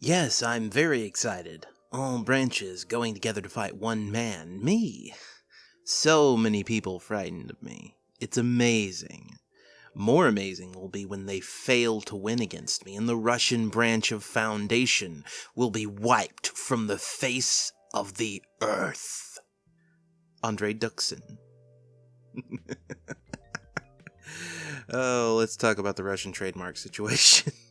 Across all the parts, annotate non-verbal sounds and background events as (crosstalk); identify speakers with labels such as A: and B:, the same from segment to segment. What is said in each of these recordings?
A: Yes, I'm very excited. All branches going together to fight one man, me. So many people frightened of me. It's amazing. More amazing will be when they fail to win against me and the Russian branch of Foundation will be wiped from the face of the earth. Andre Duxin. (laughs) oh, let's talk about the Russian trademark situation. (laughs)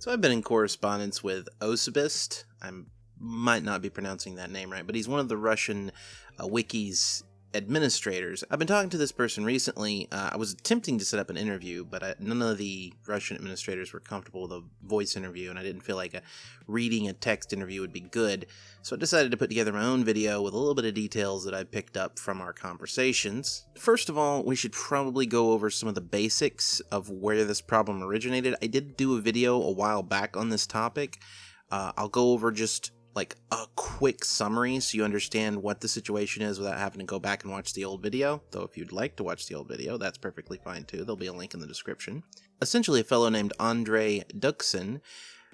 A: so I've been in correspondence with Osibist. I might not be pronouncing that name right, but he's one of the Russian uh, wikis administrators. I've been talking to this person recently. Uh, I was attempting to set up an interview, but I, none of the Russian administrators were comfortable with a voice interview, and I didn't feel like a, reading a text interview would be good. So I decided to put together my own video with a little bit of details that I picked up from our conversations. First of all, we should probably go over some of the basics of where this problem originated. I did do a video a while back on this topic. Uh, I'll go over just like a quick summary so you understand what the situation is without having to go back and watch the old video. Though if you'd like to watch the old video, that's perfectly fine too. There'll be a link in the description. Essentially, a fellow named Andre Duxin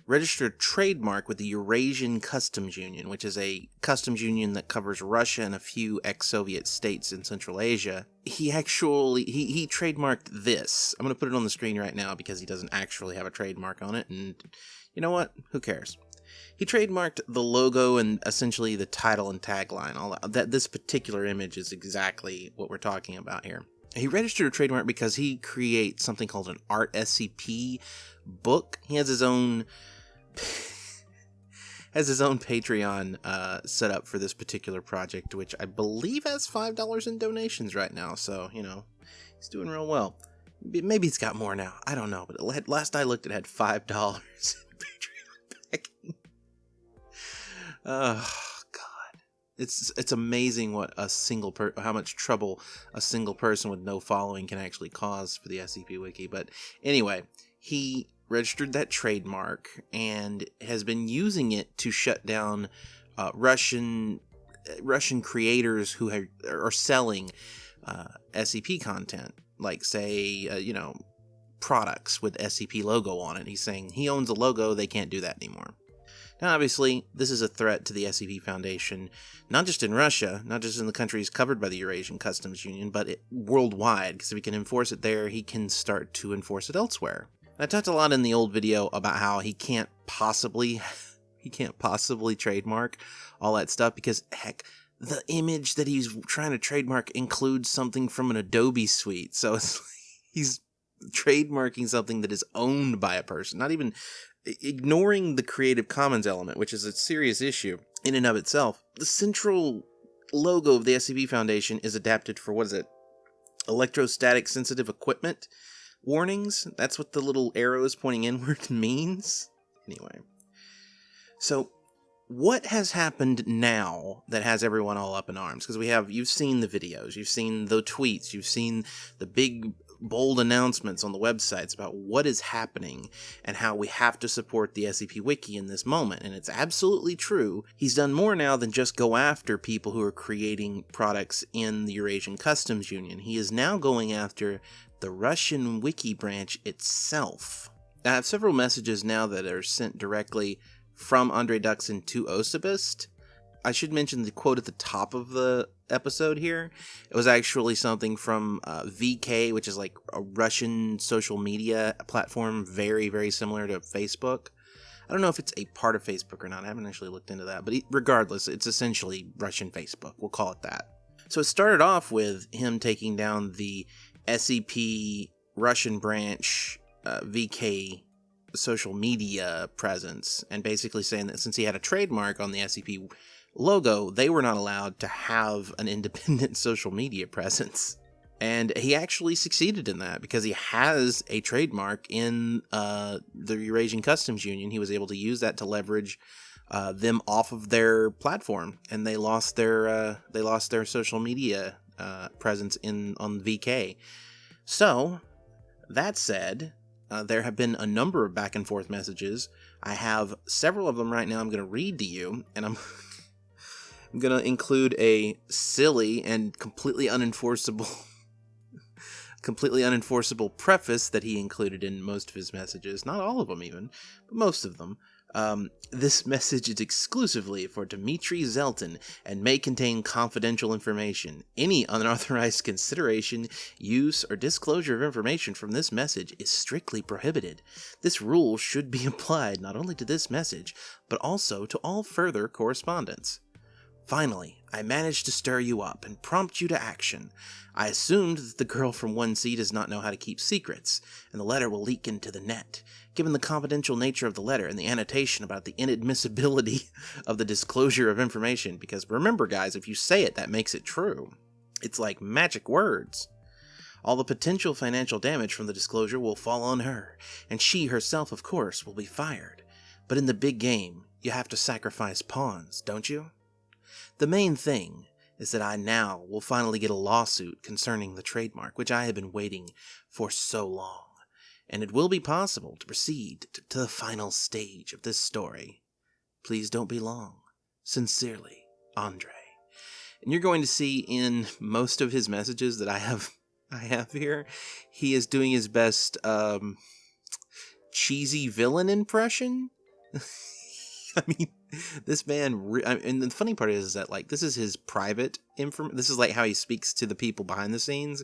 A: registered trademark with the Eurasian Customs Union, which is a customs union that covers Russia and a few ex-Soviet states in Central Asia. He actually he he trademarked this. I'm going to put it on the screen right now because he doesn't actually have a trademark on it and you know what? Who cares? He trademarked the logo and essentially the title and tagline. All that this particular image is exactly what we're talking about here. He registered a trademark because he creates something called an art SCP book. He has his own (laughs) has his own Patreon uh, set up for this particular project, which I believe has five dollars in donations right now. So you know, he's doing real well. Maybe it's got more now. I don't know, but last I looked, it had five dollars in Patreon backing. Oh God, it's it's amazing what a single per how much trouble a single person with no following can actually cause for the SCP Wiki. But anyway, he registered that trademark and has been using it to shut down uh, Russian Russian creators who are selling uh, SCP content, like say uh, you know products with SCP logo on it. He's saying he owns a logo, they can't do that anymore. Now, obviously, this is a threat to the SCP Foundation, not just in Russia, not just in the countries covered by the Eurasian Customs Union, but it, worldwide, because if he can enforce it there, he can start to enforce it elsewhere. I talked a lot in the old video about how he can't possibly, (laughs) he can't possibly trademark all that stuff because, heck, the image that he's trying to trademark includes something from an Adobe suite. So (laughs) he's trademarking something that is owned by a person, not even ignoring the Creative Commons element, which is a serious issue in and of itself, the central logo of the SCP Foundation is adapted for what is it? Electrostatic sensitive equipment warnings. That's what the little arrows pointing inward (laughs) means. Anyway. So what has happened now that has everyone all up in arms? Because we have, you've seen the videos, you've seen the tweets, you've seen the big bold announcements on the websites about what is happening and how we have to support the SCP Wiki in this moment. And it's absolutely true. He's done more now than just go after people who are creating products in the Eurasian Customs Union. He is now going after the Russian Wiki branch itself. I have several messages now that are sent directly from Andre Duxin to Osibist. I should mention the quote at the top of the episode here. It was actually something from uh, VK, which is like a Russian social media platform, very, very similar to Facebook. I don't know if it's a part of Facebook or not. I haven't actually looked into that. But regardless, it's essentially Russian Facebook. We'll call it that. So it started off with him taking down the SCP Russian branch uh, VK social media presence and basically saying that since he had a trademark on the SCP logo, they were not allowed to have an independent (laughs) social media presence. And he actually succeeded in that because he has a trademark in uh, the Eurasian Customs Union. He was able to use that to leverage uh, them off of their platform, and they lost their uh, they lost their social media uh, presence in on VK. So that said, uh, there have been a number of back and forth messages. I have several of them right now. I'm going to read to you, and I'm (laughs) I'm to include a silly and completely unenforceable (laughs) completely unenforceable preface that he included in most of his messages, not all of them even, but most of them. Um, this message is exclusively for Dmitry Zeltin and may contain confidential information. Any unauthorized consideration, use, or disclosure of information from this message is strictly prohibited. This rule should be (laughs) applied not only to this message, but also to all further correspondence. Finally, I managed to stir you up and prompt you to action. I assumed that the girl from 1C does not know how to keep secrets, and the letter will leak into the net. Given the confidential nature of the letter and the annotation about the inadmissibility (laughs) of the disclosure of information, because remember, guys, if you say it, that makes it true. It's like magic words. All the potential financial damage from the disclosure will fall on her, and she herself, of course, will be fired. But in the big game, you have to sacrifice pawns, don't you? The main thing is that I now will finally get a lawsuit concerning the trademark, which I have been waiting for so long, and it will be possible to proceed to the final stage of this story. Please don't be long. Sincerely, Andre. And you're going to see in most of his messages that I have I have here, he is doing his best um, cheesy villain impression. (laughs) (laughs) I mean, this man, and the funny part is that like this is his private inform. This is like how he speaks to the people behind the scenes,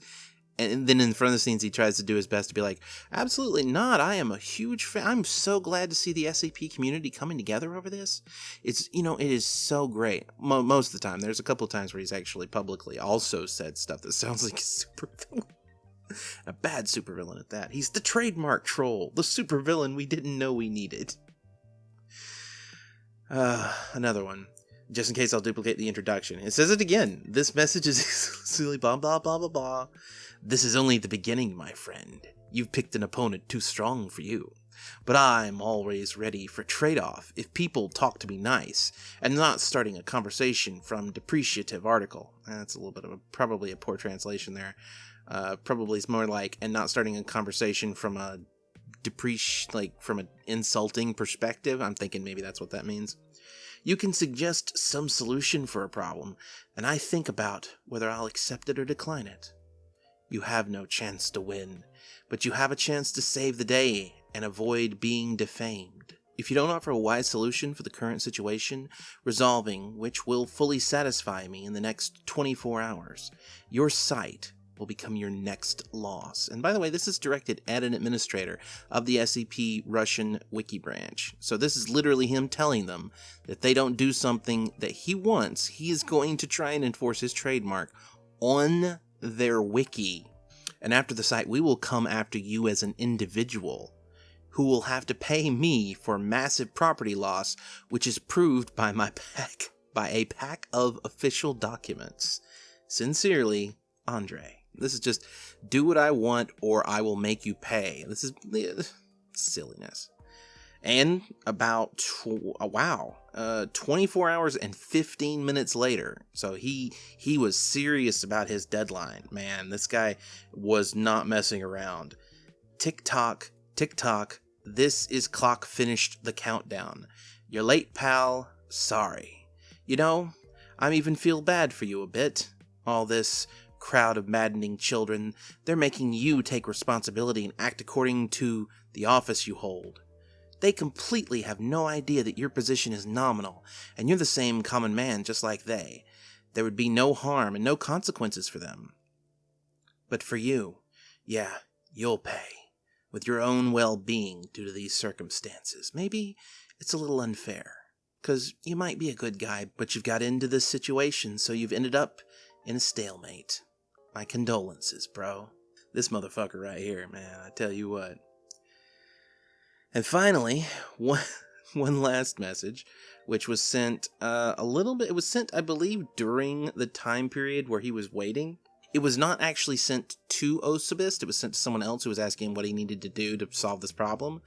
A: and then in front of the scenes he tries to do his best to be like, absolutely not. I am a huge fan. I'm so glad to see the sap community coming together over this. It's you know it is so great. Mo- most of the time, there's a couple of times where he's actually publicly also said stuff that (laughs) sounds like a super villain. (laughs) a bad supervillain at that. He's the trademark troll, the supervillain we didn't know we needed. Uh, another one. Just in case I'll duplicate the introduction. It says it again. This message is (laughs) exclusively blah blah blah blah blah. This is only the beginning, my friend. You've picked an opponent too strong for you. But I'm always ready for trade off if people talk to me nice and not starting a conversation from depreciative article. That's a little bit of a probably a poor translation there. Uh, probably it's more like and not starting a conversation from a depreci like from an insulting perspective. I'm thinking maybe that's what that means. You can suggest some solution for a problem, and I think about whether I'll accept it or decline it. You have no chance to win, but you have a chance to save the day and avoid being defamed. If you don't offer a wise solution for the current situation, resolving which will fully satisfy me in the next 24 hours, your site will become your next loss. And by the way, this is directed at an administrator of the SCP Russian wiki branch. So this is literally him telling them that they don't do something that he wants, he is going to try and enforce his trademark on their wiki. And after the site, we will come after you as an individual who will have to pay me for massive property loss, which is proved by my pack by a pack of official documents. Sincerely, Andre. This is just do what I want or I will make you pay. This is silliness. And about tw- uh, wow, uh, 24 hours and 15 minutes later, so he he was serious about his deadline. Man, this guy was not messing around. Tick tock, tick tock. This is clock finished the countdown. You're late, pal. Sorry. You know, I even feel bad for you a bit. All this crowd of maddening children, they're making you take responsibility and act according to the office you hold. They completely have no idea that your position is nominal, and you're the same common man just like they. There would be no harm and no consequences for them. But for you, yeah, you'll pay. With your own well being due to these circumstances. Maybe it's a little unfair. Because you might be a good guy, but you've got into this situation, so you've ended up in a stalemate. My condolences, bro. This motherfucker right here, man, I tell you what. And finally, (laughs) one, one last message, which was sent uh, a little bit, it was sent, I believe, during the time period where he was waiting. It was not actually sent to Osibist, it was sent to someone else who was asking him what he needed to do to solve this problem.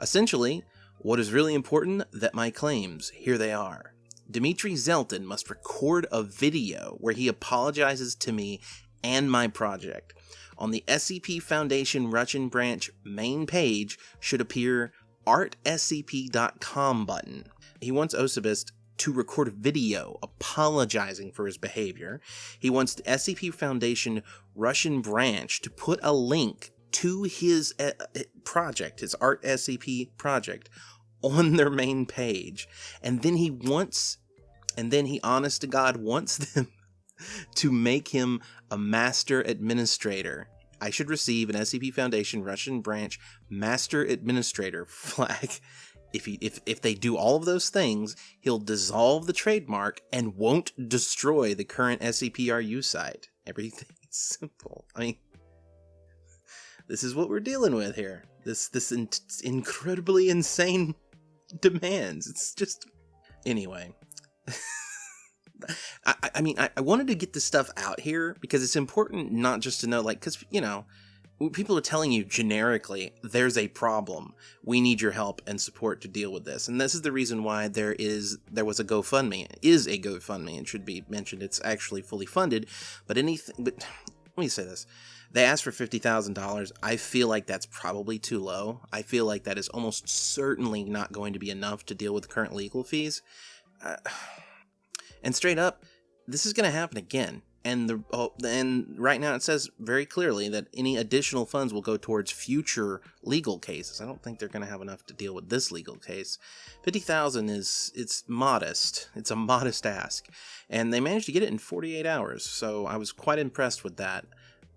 A: Essentially, what is really important that my claims, here they are. Dmitry Zeltin must record a video where he apologizes to me and my project. On the SCP Foundation Russian branch main page should appear artscp.com button. He wants Osibist to record a video apologizing for his behavior. He wants the SCP Foundation Russian branch to put a link to his uh, project, his Art SCP project, on their main page. And then he wants, and then he, honest to God, wants (laughs) them to make him a master administrator. I should receive an SCP Foundation Russian branch master administrator flag. (laughs) If he if if they do all of those things, he'll dissolve the trademark and won't destroy the current SCPRU site. Everything (laughs) simple. I mean, this is what we're dealing with here. This this in- incredibly insane (laughs) demands. It's just anyway. I, I mean, I, I wanted to get this stuff out here because it's important not just to know, like, because, you know, people are telling you generically, there's a problem. We need your help and support to deal with this. And this is the reason why there is, there was a GoFundMe, is a GoFundMe, and should be mentioned. It's actually fully funded, but anything, but let me say this. They asked for $50,000. I feel like that's probably too low. I feel like that is almost certainly not going to be enough to deal with current legal fees. Uh, and straight up, this is going to happen again. And the oh, and right now it says very clearly that any additional funds will go towards future legal cases. I don't think they're going to have enough to deal with this legal case. Fifty thousand is it's modest. It's a modest ask, and they managed to get it in forty eight hours. So I was quite impressed with that.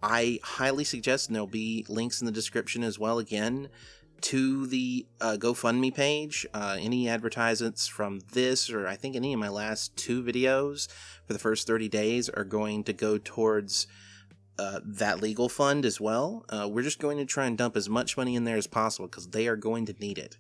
A: I highly suggest, and there'll be links in the description as well. Again, to the uh, GoFundMe page. Uh, any advertisements from this, or I think any of my last two videos for the first 30 days, are going to go towards uh, that legal fund as well. Uh, we're just going to try and dump as much money in there as possible because they are going to need it.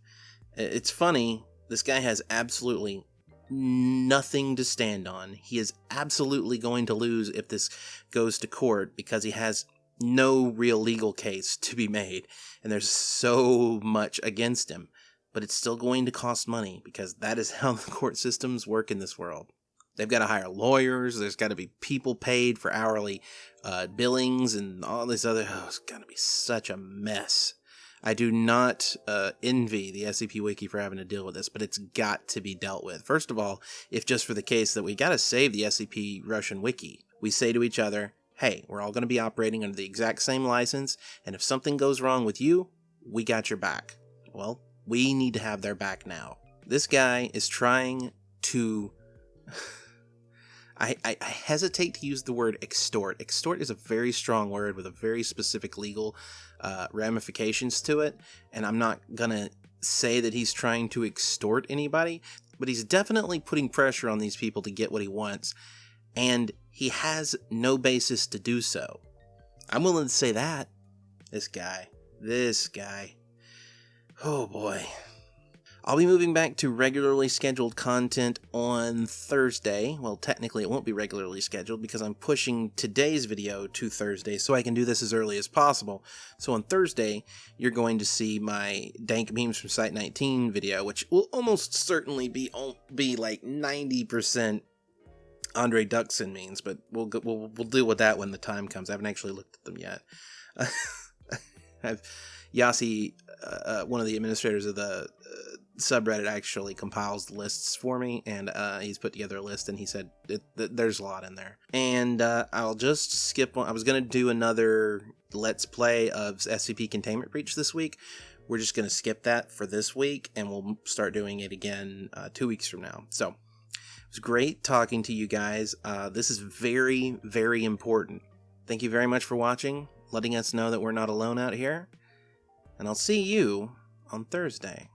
A: It's funny, this guy has absolutely nothing to stand on. He is absolutely going to lose if this goes to court because he has no real legal case to be made, and there's so much against him. But it's still going to cost money because that is (laughs) how the court systems work in this world. They've got to hire lawyers. There's got to be people paid for hourly uh, billings and all this other. Oh, it's going to be such a mess. I do not uh, envy the SCP Wiki for having to deal with this, but it's got to be dealt with. First of all, if just for the case that we got to save the SCP Russian Wiki, we say to each other, hey, we're all going to be operating under the exact same license, and if something goes wrong with you, we got your back. Well, we need to have their back now. This guy is trying to. (sighs) I, I, hesitate to use the word extort. Extort is a very strong word with a very specific legal uh, ramifications to it, and I'm not gonna say that he's trying to extort anybody, but he's definitely putting pressure on these people to get what he wants, and he has no basis to do so. I'm willing to say that. This guy. This guy. Oh boy. I'll be moving back to regularly scheduled content on Thursday. Well, technically, it won't be regularly scheduled because I'm pushing today's video to Thursday so I can do this as early as possible. So on Thursday, you're going to see my Dank Memes from Site 19 video, which will almost certainly be be like 90% Andre Duxin means, but we'll we'll we'll deal with that when the time comes. I haven't actually looked at them yet. (laughs) Yasi, uh, uh, one of the administrators of the uh, subreddit, actually compiles lists for me, and uh, he's put together a list, and he said it, th- there's a lot in there. And uh, I'll just skip. I was gonna do another let's play of SCP Containment Breach this week. We're just gonna skip that for this week, and we'll start doing it again uh, two weeks from now. So was great talking to you guys. Uh, this is very, very important. Thank you very much for watching, letting us know that we're not alone out here. And I'll see you on Thursday.